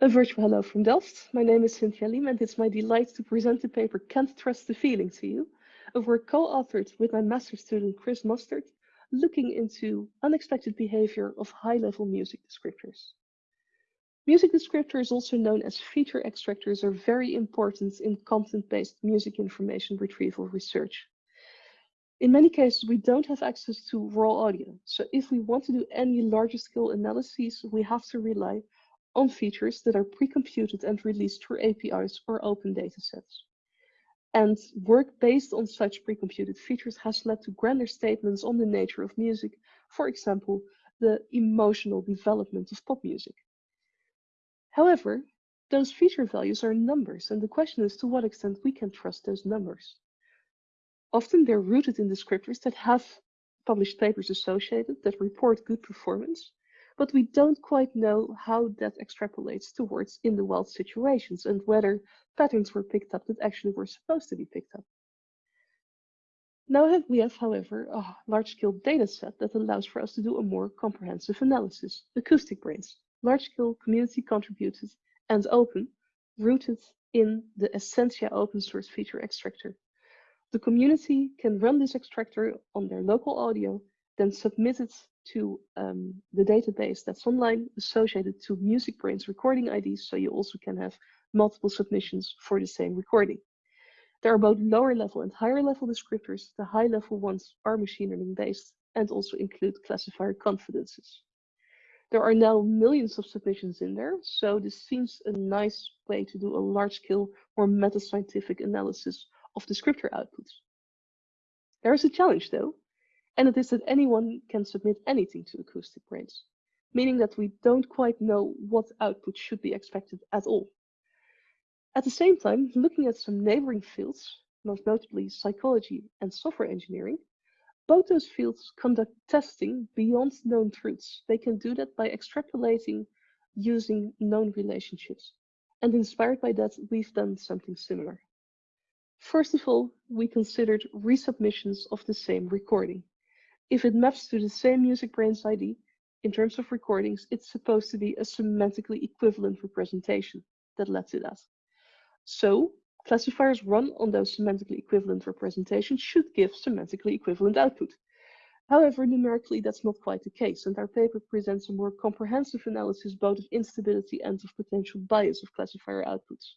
A virtual hello from Delft. My name is Cynthia Liem and it's my delight to present the paper Can't Trust the Feeling to you, a work co-authored with my master's student Chris Mostert, looking into unexpected behavior of high-level music descriptors. Music descriptors, also known as feature extractors, are very important in content-based music information retrieval research. In many cases, we don't have access to raw audio. So if we want to do any larger scale analyses, we have to rely on features that are pre-computed and released through APIs or open datasets. And work based on such pre-computed features has led to grander statements on the nature of music, for example, the emotional development of pop music. However, those feature values are numbers, and the question is to what extent we can trust those numbers. Often they're rooted in descriptors that have published papers associated that report good performance, but we don't quite know how that extrapolates towards in the wild situations and whether patterns were picked up that actually were supposed to be picked up. Now we have, however, a large-scale data set that allows for us to do a more comprehensive analysis. AcousticBrainz, large-scale community contributed and open, rooted in the Essentia open source feature extractor. The community can run this extractor on their local audio, then submit it to um, the database that's online associated to MusicBrainz recording IDs, so you also can have multiple submissions for the same recording. There are both lower level and higher level descriptors. The high level ones are machine learning based and also include classifier confidences. There are now millions of submissions in there, so this seems a nice way to do a large scale or meta-scientific analysis of descriptor outputs. There is a challenge though, and it is that anyone can submit anything to AcousticBrainz, meaning that we don't quite know what output should be expected at all. At the same time, looking at some neighboring fields, most notably psychology and software engineering, both those fields conduct testing beyond known truths. They can do that by extrapolating using known relationships. And inspired by that, we've done something similar. First of all, we considered resubmissions of the same recording. If it maps to the same MusicBrainz ID, in terms of recordings, it's supposed to be a semantically equivalent representation that led to that. So classifiers run on those semantically equivalent representations should give semantically equivalent output. However, numerically, that's not quite the case, and our paper presents a more comprehensive analysis both of instability and of potential bias of classifier outputs.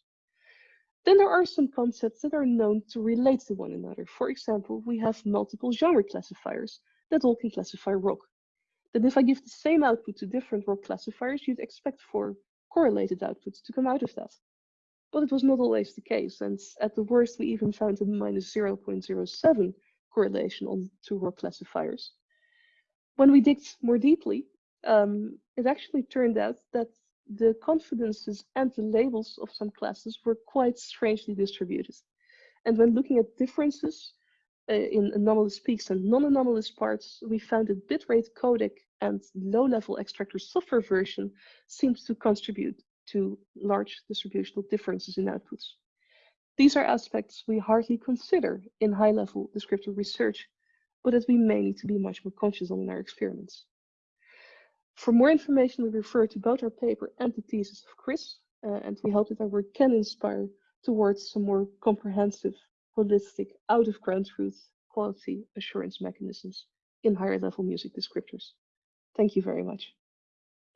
Then there are some concepts that are known to relate to one another. For example, we have multiple genre classifiers that all can classify rock. Then if I give the same output to different rock classifiers, you'd expect for correlated outputs to come out of that. But it was not always the case, and at the worst, we even found a minus 0.07 correlation on two rock classifiers. When we digged more deeply, um, it actually turned out that the confidences and the labels of some classes were quite strangely distributed. And when looking at differences uh, in anomalous peaks and non-anomalous parts, we found that bitrate codec and low-level extractor software version seems to contribute to large distributional differences in outputs. These are aspects we hardly consider in high-level descriptive research, but that we may need to be much more conscious on in our experiments. For more information, we refer to both our paper and the thesis of Chris, uh, and we hope that our work can inspire towards some more comprehensive holistic, out of ground truth quality assurance mechanisms in higher level music descriptors. Thank you very much.